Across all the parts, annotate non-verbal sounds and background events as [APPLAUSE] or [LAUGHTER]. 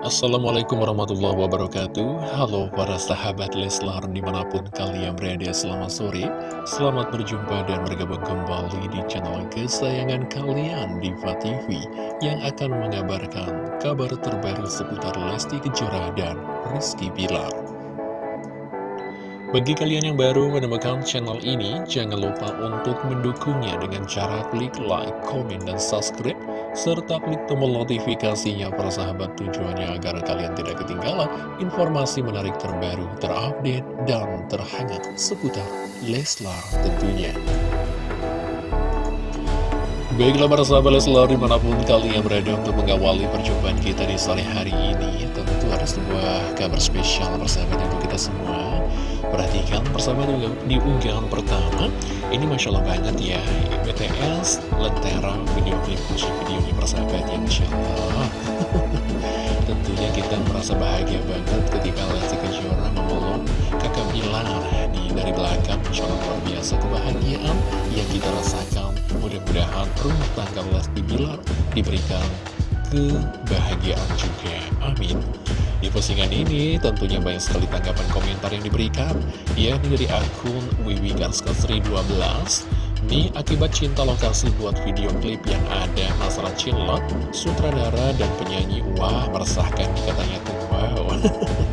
Assalamualaikum warahmatullahi wabarakatuh. Halo para sahabat Leslar di mana pun kalian berada selamat sore. Selamat berjumpa dan bergabung kembali di channel kesayangan kalian Diva TV Yang akan mengabarkan kabar terbaru seputar Lesti Kejora dan Rizky Bilar bagi kalian yang baru menemukan channel ini, jangan lupa untuk mendukungnya dengan cara klik like, komen, dan subscribe serta klik tombol notifikasinya para sahabat tujuannya agar kalian tidak ketinggalan informasi menarik terbaru, terupdate, dan terhangat seputar Leslar tentunya. Baiklah para sahabat Leslar di mana pun kalian berada untuk mengawali perjumpaan kita di sore hari ini Tentu ada sebuah kabar spesial persahabat untuk kita semua. Perhatikan persahabat di unggahan pertama. Ini Masya Allah banget ya BTS Lentera video klip musik videonya persahabat ya Masya Allah. [LAUGHS] Tentunya kita merasa bahagia banget ketika Lesti Kejora memeluk kakak Bilar di dari belakang. Masya Allah luar biasa kebahagiaan yang kita rasakan Mudah-mudahan rumah tangga Lesti Bilar diberikan kebahagiaan juga. Amin. Di postingan ini tentunya banyak sekali tanggapan komentar yang diberikan yakni dari akun Wiwi 12 ini akibat cinta lokasi buat video klip yang ada masalah cinlok, sutradara dan penyanyi, wah meresahkan katanya tuh, wow.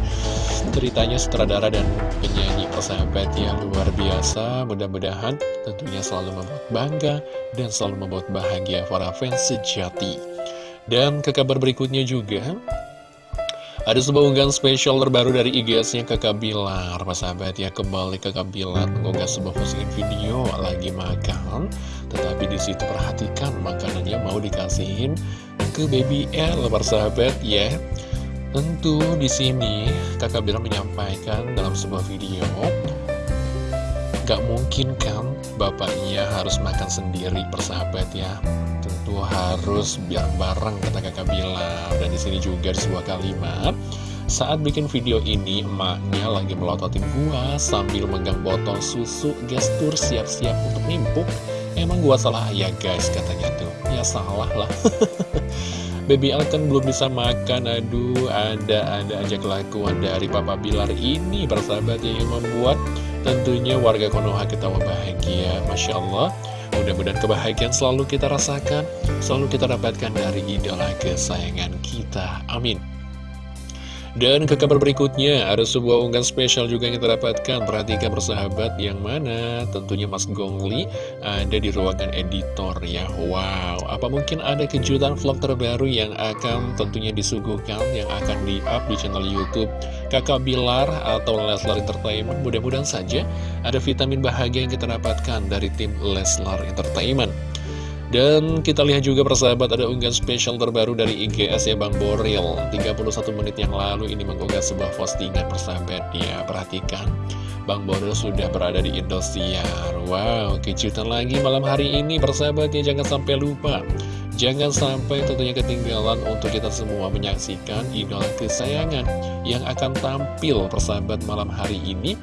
[LAUGHS] Ceritanya sutradara dan penyanyi persahabat yang luar biasa, mudah-mudahan tentunya selalu membuat bangga dan selalu membuat bahagia para fans sejati. Dan ke kabar berikutnya juga, ada sebuah unggahan spesial terbaru dari IGS-nya Kakak Bilar. Sahabat ya kembali Kakak Bilar mengunggah sebuah postingan video lagi makan Tetapi di situ perhatikan makanannya mau dikasihin ke baby L Sahabat ya. Tentu di sini Kakak Bilar menyampaikan dalam sebuah video Gak mungkin kan bapaknya harus makan sendiri persahabat ya harus biar bareng kata kakak Bilar dan di sini juga di sebuah kalimat. Saat bikin video ini emaknya lagi melototin gua sambil megang botol susu gestur siap-siap untuk nimpuk. Emang gua salah ya guys katanya tuh. Ya salah lah. [LAUGHS] Baby Al kan belum bisa makan, aduh ada-ada aja kelakuan dari Papa Bilar ini bersahabat yang membuat tentunya warga Konoha ketawa bahagia, Masya Allah. Mudah-mudahan kebahagiaan selalu kita rasakan, selalu kita dapatkan dari idola kesayangan kita. Amin. Dan ke kabar berikutnya, ada sebuah unggahan spesial juga yang kita dapatkan. Perhatikan persahabat yang mana tentunya Mas Gongli ada di ruangan editor ya. Wow, apa mungkin ada kejutan vlog terbaru yang akan tentunya disuguhkan, yang akan di-up di channel Youtube Kakak Bilar atau Leslar Entertainment. Mudah-mudahan saja ada vitamin bahagia yang kita dapatkan dari tim Leslar Entertainment. Dan kita lihat juga persahabat ada unggahan spesial terbaru dari IGS ya Bang Boril. 31 menit yang lalu ini mengunggah sebuah postingan persahabat ya Perhatikan. Bang Boril sudah berada di Indosiar. Wow kejutan lagi malam hari ini persahabat ya jangan sampai lupa. Jangan sampai tentunya ketinggalan untuk kita semua menyaksikan idola kesayangan yang akan tampil persahabat malam hari ini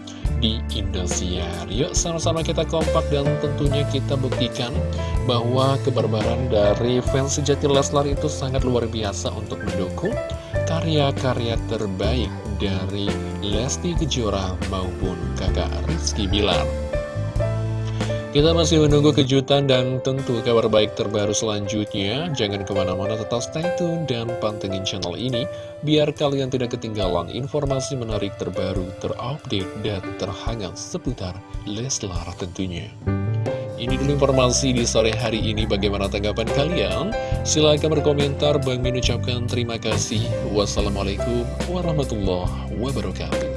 di Indosiar. Yuk sama-sama kita kompak dan tentunya kita buktikan bahwa kebarbaran dari fans sejati Leslar itu sangat luar biasa untuk mendukung karya-karya terbaik dari Lesti Kejora maupun kakak Rizky Bilar. Kita masih menunggu kejutan dan tentu kabar baik terbaru selanjutnya. Jangan ke mana-mana tetap stay tune dan pantengin channel ini, biar kalian tidak ketinggalan informasi menarik terbaru, terupdate, dan terhangat seputar Leslar tentunya. Ini dulu informasi di sore hari ini. Bagaimana tanggapan kalian? Silahkan berkomentar. Bang Min ucapkan terima kasih. Wassalamualaikum warahmatullahi wabarakatuh.